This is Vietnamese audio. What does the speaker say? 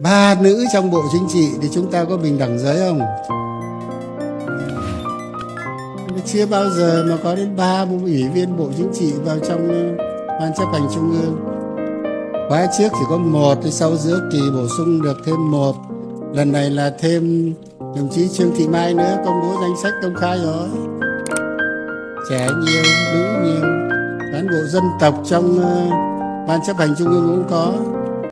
ba nữ trong bộ chính trị thì chúng ta có bình đẳng giới không? Chưa bao giờ mà có đến ba ủy viên bộ chính trị vào trong ờ, ban chấp hành trung ương. Khóa trước chỉ có một sau giữa kỳ bổ sung được thêm một. Lần này là thêm đồng chí trương thị mai nữa, công bố danh sách công khai rồi. Trẻ nhiều, nữ nhiều, cán bộ dân tộc trong ờ, ban chấp hành trung ương cũng có.